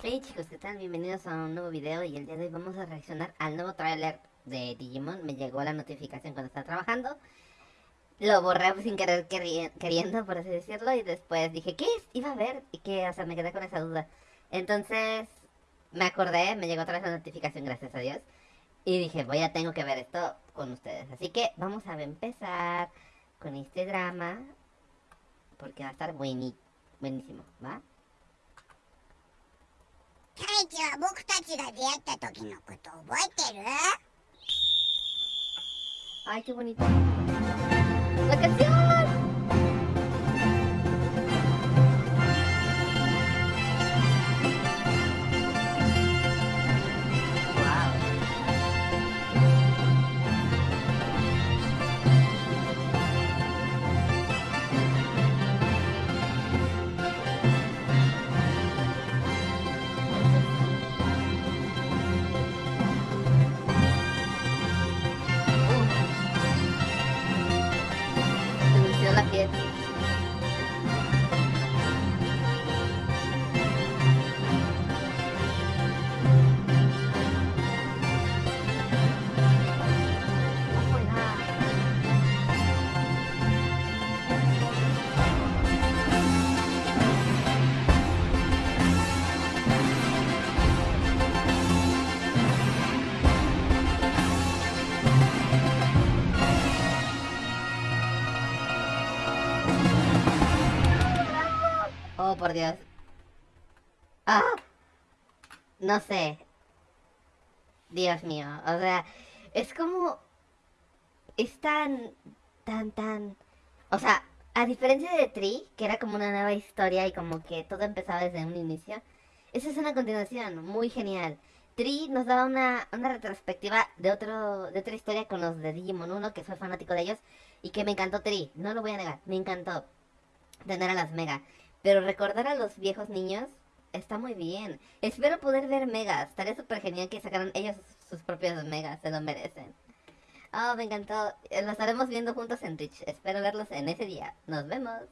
Hey chicos, ¿qué tal? Bienvenidos a un nuevo video y el día de hoy vamos a reaccionar al nuevo tráiler de Digimon. Me llegó la notificación cuando estaba trabajando. Lo borré sin querer queri- queriendo, por así decirlo, y después dije, ¿qué es? Iba a ver, y que, o sea, me quedé con esa duda. Entonces, me acordé, me llegó otra vez la notificación, gracias a Dios. Y dije, voy a tengo que ver esto con ustedes. Así que vamos a empezar con este drama, porque va a estar buenísimo, ¿va? ちは僕たちが出会った時のこと覚えてる？にと。Oh, por Dios. Ah. No sé. Dios mío. O sea, es como... Es tan... Tan, tan... O sea, a diferencia de Tree, que era como una nueva historia y como que todo empezaba desde un inicio, esa es una continuación muy genial. Tree nos daba una, una retrospectiva de otro de otra historia con los de Digimon 1, que soy fanático de ellos, y que me encantó Tree, no lo voy a negar, me encantó tener a las Mega. Pero recordar a los viejos niños está muy bien. Espero poder ver megas. Estaría súper genial que sacaran ellos sus propios megas. Se lo merecen. Oh, me encantó. Eh, Lo estaremos viendo juntos en Twitch. Espero verlos en ese día. Nos vemos.